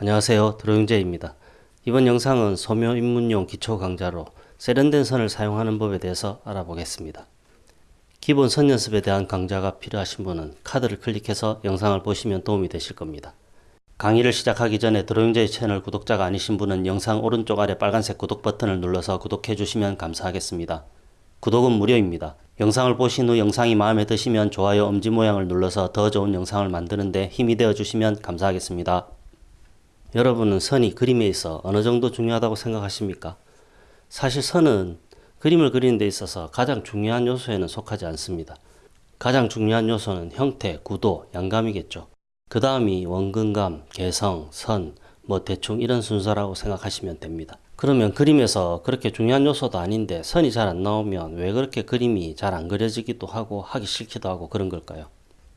안녕하세요 드로잉제입니다. 이번 영상은 소묘 입문용 기초 강좌로 세련된 선을 사용하는 법에 대해서 알아보겠습니다. 기본 선 연습에 대한 강좌가 필요하신 분은 카드를 클릭해서 영상을 보시면 도움이 되실 겁니다. 강의를 시작하기 전에 드로잉제이 채널 구독자가 아니신 분은 영상 오른쪽 아래 빨간색 구독 버튼을 눌러서 구독해 주시면 감사하겠습니다. 구독은 무료입니다. 영상을 보신 후 영상이 마음에 드시면 좋아요 엄지 모양을 눌러서 더 좋은 영상을 만드는데 힘이 되어 주시면 감사하겠습니다. 여러분은 선이 그림에 있어 어느 정도 중요하다고 생각하십니까? 사실 선은 그림을 그리는 데 있어서 가장 중요한 요소에는 속하지 않습니다. 가장 중요한 요소는 형태, 구도, 양감이겠죠. 그 다음이 원근감, 개성, 선, 뭐 대충 이런 순서라고 생각하시면 됩니다. 그러면 그림에서 그렇게 중요한 요소도 아닌데 선이 잘 안 나오면 왜 그렇게 그림이 잘 안 그려지기도 하고 하기 싫기도 하고 그런 걸까요?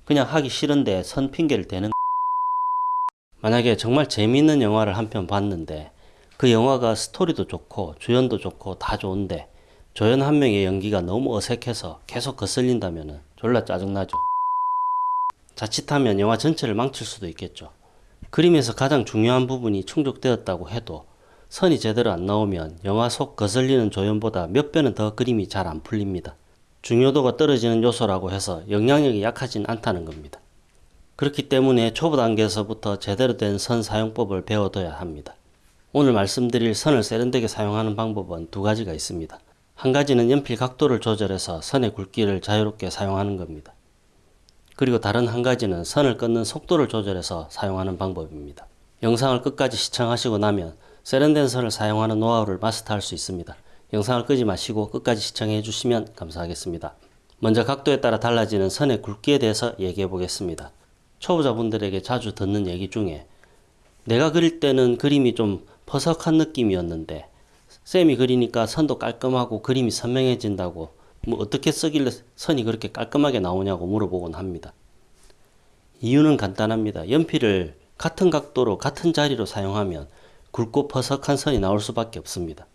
그냥 하기 싫은데 선 핑계를 대는 만약에 정말 재미있는 영화를 한 편 봤는데 그 영화가 스토리도 좋고 주연도 좋고 다 좋은데 조연 한 명의 연기가 너무 어색해서 계속 거슬린다면 졸라 짜증나죠. 자칫하면 영화 전체를 망칠 수도 있겠죠. 그림에서 가장 중요한 부분이 충족되었다고 해도 선이 제대로 안 나오면 영화 속 거슬리는 조연보다 몇 배는 더 그림이 잘 안 풀립니다. 중요도가 떨어지는 요소라고 해서 영향력이 약하진 않다는 겁니다. 그렇기 때문에 초보 단계에서부터 제대로 된 선 사용법을 배워둬야 합니다. 오늘 말씀드릴 선을 세련되게 사용하는 방법은 두 가지가 있습니다. 한 가지는 연필 각도를 조절해서 선의 굵기를 자유롭게 사용하는 겁니다. 그리고 다른 한 가지는 선을 끊는 속도를 조절해서 사용하는 방법입니다. 영상을 끝까지 시청하시고 나면 세련된 선을 사용하는 노하우를 마스터할 수 있습니다. 영상을 끄지 마시고 끝까지 시청해 주시면 감사하겠습니다. 먼저 각도에 따라 달라지는 선의 굵기에 대해서 얘기해 보겠습니다. 초보자분들에게 자주 듣는 얘기 중에 내가 그릴 때는 그림이 좀 퍼석한 느낌이었는데 쌤이 그리니까 선도 깔끔하고 그림이 선명해진다고 뭐 어떻게 쓰길래 선이 그렇게 깔끔하게 나오냐고 물어보곤 합니다. 이유는 간단합니다. 연필을 같은 각도로 같은 자리로 사용하면 굵고 퍼석한 선이 나올 수밖에 없습니다.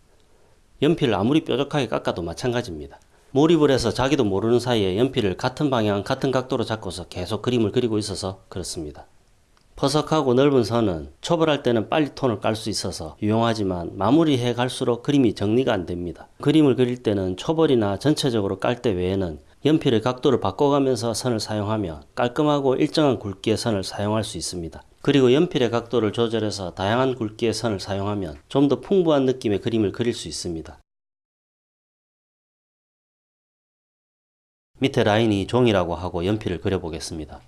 연필을 아무리 뾰족하게 깎아도 마찬가지입니다. 몰입을 해서 자기도 모르는 사이에 연필을 같은 방향, 같은 각도로 잡고서 계속 그림을 그리고 있어서 그렇습니다. 퍼석하고 넓은 선은 초벌할 때는 빨리 톤을 깔 수 있어서 유용하지만 마무리해 갈수록 그림이 정리가 안 됩니다. 그림을 그릴 때는 초벌이나 전체적으로 깔 때 외에는 연필의 각도를 바꿔가면서 선을 사용하며 깔끔하고 일정한 굵기의 선을 사용할 수 있습니다. 그리고 연필의 각도를 조절해서 다양한 굵기의 선을 사용하면 좀 더 풍부한 느낌의 그림을 그릴 수 있습니다. 밑에 라인이 종이라고 하고 연필을 그려보겠습니다.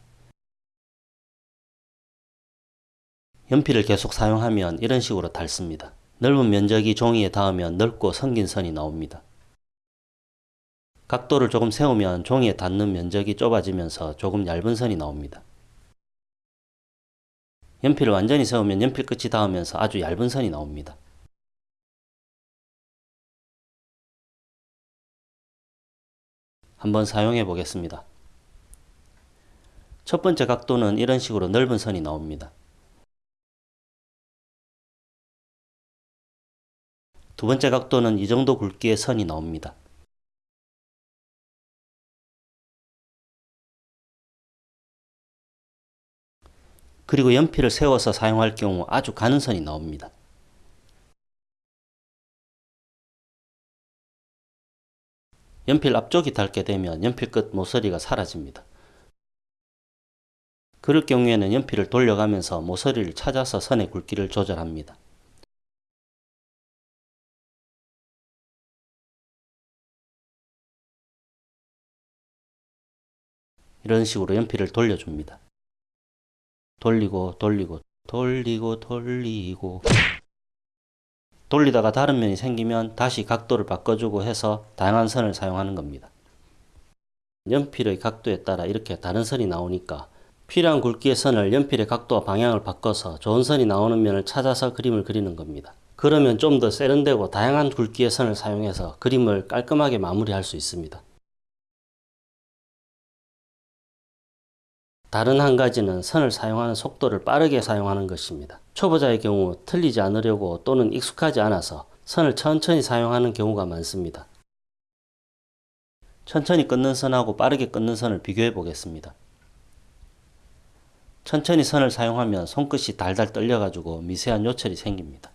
연필을 계속 사용하면 이런 식으로 닳습니다. 넓은 면적이 종이에 닿으면 넓고 성긴 선이 나옵니다. 각도를 조금 세우면 종이에 닿는 면적이 좁아지면서 조금 얇은 선이 나옵니다. 연필을 완전히 세우면 연필 끝이 닿으면서 아주 얇은 선이 나옵니다. 한번 사용해 보겠습니다. 첫 번째 각도는 이런 식으로 넓은 선이 나옵니다. 두 번째 각도는 이 정도 굵기의 선이 나옵니다. 그리고 연필을 세워서 사용할 경우 아주 가는 선이 나옵니다. 연필 앞쪽이 닳게 되면 연필 끝 모서리가 사라집니다. 그럴 경우에는 연필을 돌려가면서 모서리를 찾아서 선의 굵기를 조절합니다. 이런 식으로 연필을 돌려줍니다. 돌리고 돌리고 돌리고 돌리고 돌리다가 다른 면이 생기면 다시 각도를 바꿔주고 해서 다양한 선을 사용하는 겁니다. 연필의 각도에 따라 이렇게 다른 선이 나오니까 필요한 굵기의 선을 연필의 각도와 방향을 바꿔서 좋은 선이 나오는 면을 찾아서 그림을 그리는 겁니다. 그러면 좀 더 세련되고 다양한 굵기의 선을 사용해서 그림을 깔끔하게 마무리할 수 있습니다. 다른 한 가지는 선을 사용하는 속도를 빠르게 사용하는 것입니다. 초보자의 경우 틀리지 않으려고 또는 익숙하지 않아서 선을 천천히 사용하는 경우가 많습니다. 천천히 끊는 선하고 빠르게 끊는 선을 비교해 보겠습니다. 천천히 선을 사용하면 손끝이 달달 떨려가지고 미세한 요철이 생깁니다.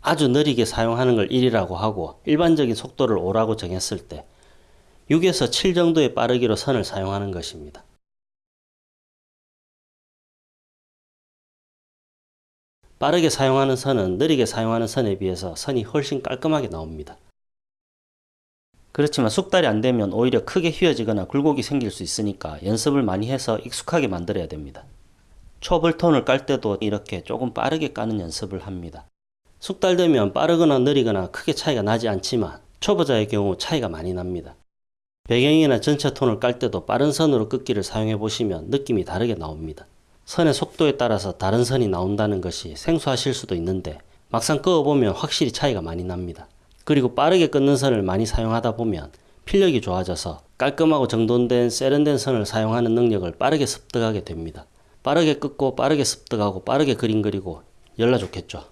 아주 느리게 사용하는 걸 1이라고 하고 일반적인 속도를 5라고 정했을 때 6에서 7 정도의 빠르기로 선을 사용하는 것입니다. 빠르게 사용하는 선은 느리게 사용하는 선에 비해서 선이 훨씬 깔끔하게 나옵니다. 그렇지만 숙달이 안 되면 오히려 크게 휘어지거나 굴곡이 생길 수 있으니까 연습을 많이 해서 익숙하게 만들어야 됩니다. 초벌톤을 깔 때도 이렇게 조금 빠르게 까는 연습을 합니다. 숙달되면 빠르거나 느리거나 크게 차이가 나지 않지만 초보자의 경우 차이가 많이 납니다. 배경이나 전체 톤을 깔 때도 빠른 선으로 긋기를 사용해 보시면 느낌이 다르게 나옵니다. 선의 속도에 따라서 다른 선이 나온다는 것이 생소하실 수도 있는데 막상 그어보면 확실히 차이가 많이 납니다. 그리고 빠르게 끊는 선을 많이 사용하다 보면 필력이 좋아져서 깔끔하고 정돈된 세련된 선을 사용하는 능력을 빠르게 습득하게 됩니다. 빠르게 끊고 빠르게 습득하고 빠르게 그림 그리고 열나 좋겠죠.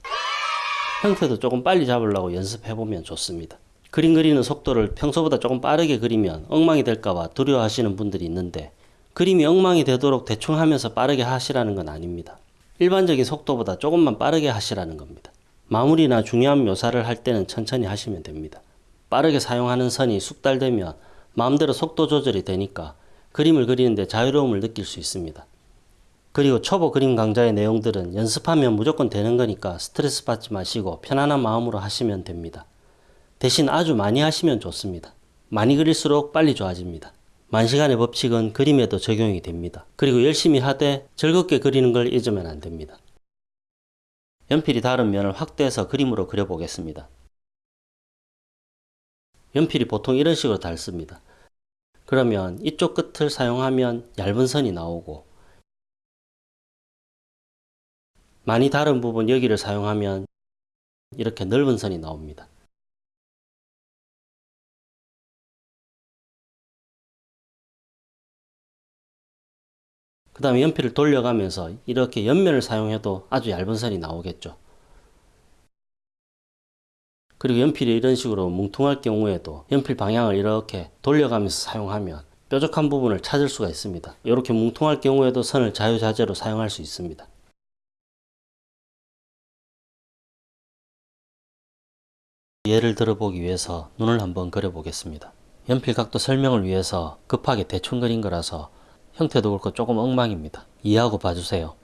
형태도 조금 빨리 잡으려고 연습해보면 좋습니다. 그림 그리는 속도를 평소보다 조금 빠르게 그리면 엉망이 될까봐 두려워하시는 분들이 있는데 그림이 엉망이 되도록 대충 하면서 빠르게 하시라는 건 아닙니다. 일반적인 속도보다 조금만 빠르게 하시라는 겁니다. 마무리나 중요한 묘사를 할 때는 천천히 하시면 됩니다. 빠르게 사용하는 선이 숙달되면 마음대로 속도 조절이 되니까 그림을 그리는데 자유로움을 느낄 수 있습니다. 그리고 초보 그림 강좌의 내용들은 연습하면 무조건 되는 거니까 스트레스 받지 마시고 편안한 마음으로 하시면 됩니다. 대신 아주 많이 하시면 좋습니다. 많이 그릴수록 빨리 좋아집니다. 만시간의 법칙은 그림에도 적용이 됩니다. 그리고 열심히 하되 즐겁게 그리는 걸 잊으면 안 됩니다. 연필이 다른 면을 확대해서 그림으로 그려보겠습니다. 연필이 보통 이런 식으로 닳습니다. 그러면 이쪽 끝을 사용하면 얇은 선이 나오고 많이 다른 부분 여기를 사용하면 이렇게 넓은 선이 나옵니다. 그 다음에 연필을 돌려가면서 이렇게 옆면을 사용해도 아주 얇은 선이 나오겠죠. 그리고 연필이 이런 식으로 뭉퉁할 경우에도 연필 방향을 이렇게 돌려가면서 사용하면 뾰족한 부분을 찾을 수가 있습니다. 이렇게 뭉퉁할 경우에도 선을 자유자재로 사용할 수 있습니다. 예를 들어보기 위해서 눈을 한번 그려보겠습니다. 연필 각도 설명을 위해서 급하게 대충 그린 거라서 형태도 그렇고 조금 엉망입니다. 이해하고 봐주세요.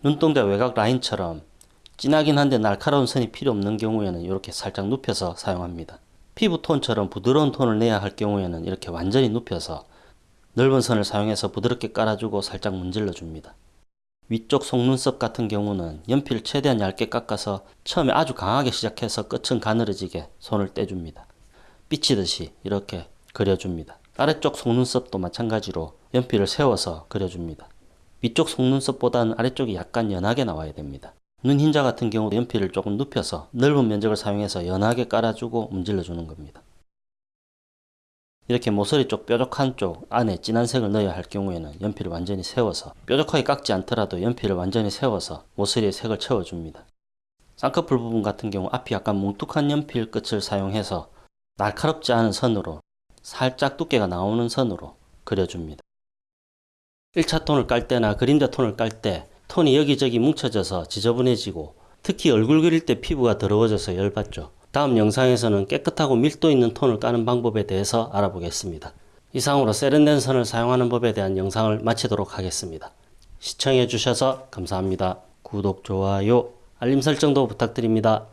눈동자 외곽 라인처럼 진하긴 한데 날카로운 선이 필요 없는 경우에는 이렇게 살짝 눕혀서 사용합니다. 피부 톤처럼 부드러운 톤을 내야 할 경우에는 이렇게 완전히 눕혀서 넓은 선을 사용해서 부드럽게 깔아주고 살짝 문질러 줍니다. 위쪽 속눈썹 같은 경우는 연필을 최대한 얇게 깎아서 처음에 아주 강하게 시작해서 끝은 가늘어지게 손을 떼줍니다. 삐치듯이 이렇게 그려줍니다. 아래쪽 속눈썹도 마찬가지로 연필을 세워서 그려줍니다. 위쪽 속눈썹보다는 아래쪽이 약간 연하게 나와야 됩니다. 눈 흰자 같은 경우도 연필을 조금 눕혀서 넓은 면적을 사용해서 연하게 깔아주고 문질러 주는 겁니다. 이렇게 모서리 쪽 뾰족한 쪽 안에 진한 색을 넣어야 할 경우에는 연필을 완전히 세워서 뾰족하게 깎지 않더라도 연필을 완전히 세워서 모서리에 색을 채워줍니다. 쌍꺼풀 부분 같은 경우 앞이 약간 뭉툭한 연필 끝을 사용해서 날카롭지 않은 선으로 살짝 두께가 나오는 선으로 그려줍니다. 1차 톤을 깔 때나 그림자 톤을 깔 때 톤이 여기저기 뭉쳐져서 지저분해지고 특히 얼굴 그릴 때 피부가 더러워져서 열받죠. 다음 영상에서는 깨끗하고 밀도 있는 톤을 까는 방법에 대해서 알아보겠습니다. 이상으로 세련된 선을 사용하는 법에 대한 영상을 마치도록 하겠습니다. 시청해 주셔서 감사합니다. 구독, 좋아요, 알림 설정도 부탁드립니다.